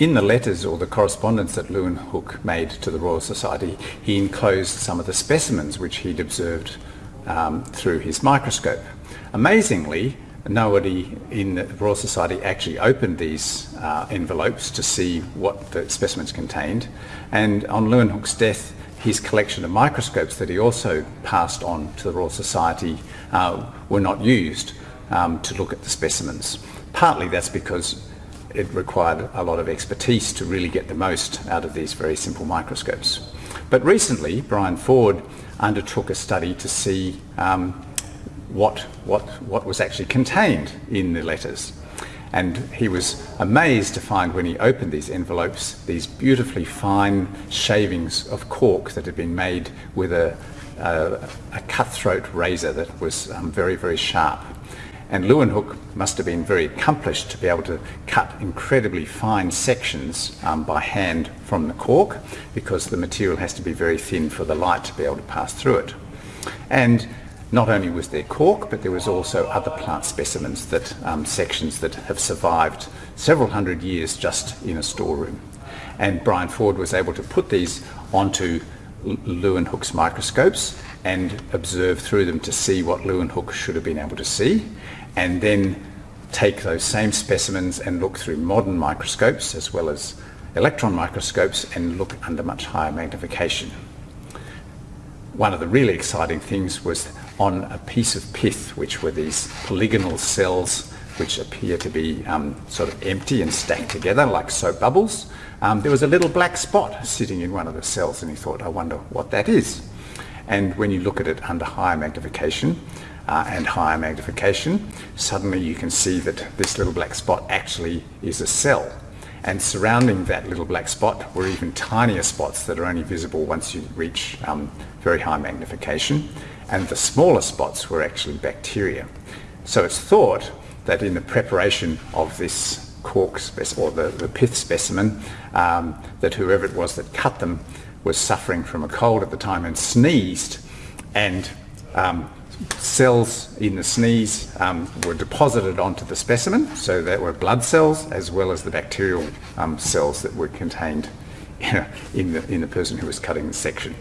in the letters or the correspondence that Leeuwenhoek made to the Royal Society, he enclosed some of the specimens which he'd observed um, through his microscope. Amazingly, nobody in the Royal Society actually opened these uh, envelopes to see what the specimens contained. And on Leeuwenhoek's death, his collection of microscopes that he also passed on to the Royal Society uh, were not used um, to look at the specimens. Partly that's because it required a lot of expertise to really get the most out of these very simple microscopes. But recently, Brian Ford undertook a study to see um, what, what, what was actually contained in the letters. And he was amazed to find when he opened these envelopes, these beautifully fine shavings of cork that had been made with a, a, a cutthroat razor that was um, very, very sharp. And Leeuwenhoek must have been very accomplished to be able to cut incredibly fine sections um, by hand from the cork because the material has to be very thin for the light to be able to pass through it. And not only was there cork, but there was also other plant specimens that um, sections that have survived several hundred years just in a storeroom. And Brian Ford was able to put these onto Leeuwenhoek's microscopes and observe through them to see what Leeuwenhoek should have been able to see and then take those same specimens and look through modern microscopes as well as electron microscopes and look under much higher magnification. One of the really exciting things was on a piece of pith, which were these polygonal cells which appear to be um, sort of empty and stacked together like soap bubbles. Um, there was a little black spot sitting in one of the cells and he thought, I wonder what that is. And when you look at it under higher magnification, uh, and higher magnification, suddenly you can see that this little black spot actually is a cell. And surrounding that little black spot were even tinier spots that are only visible once you reach um, very high magnification. And the smaller spots were actually bacteria. So it's thought that in the preparation of this cork or the, the pith specimen, um, that whoever it was that cut them was suffering from a cold at the time and sneezed and um, cells in the sneeze um, were deposited onto the specimen, so that were blood cells as well as the bacterial um, cells that were contained in the, in the person who was cutting the section.